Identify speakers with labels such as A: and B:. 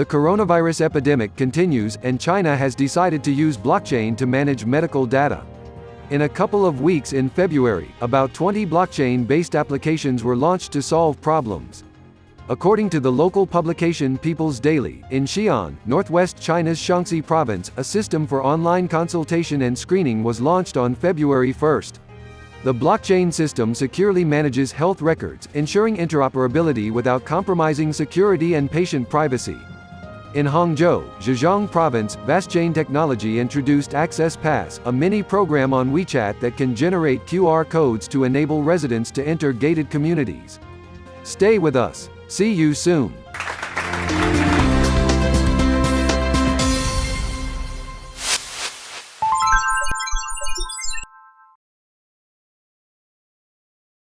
A: The coronavirus epidemic continues, and China has decided to use blockchain to manage medical data. In a couple of weeks in February, about 20 blockchain-based applications were launched to solve problems. According to the local publication People's Daily, in Xi'an, northwest China's Shaanxi province, a system for online consultation and screening was launched on February 1. The blockchain system securely manages health records, ensuring interoperability without compromising security and patient privacy. In Hangzhou, Zhejiang Province, VastChain Technology introduced Access Pass, a mini-program on WeChat that can generate QR codes to enable residents to enter gated communities. Stay with us. See you soon.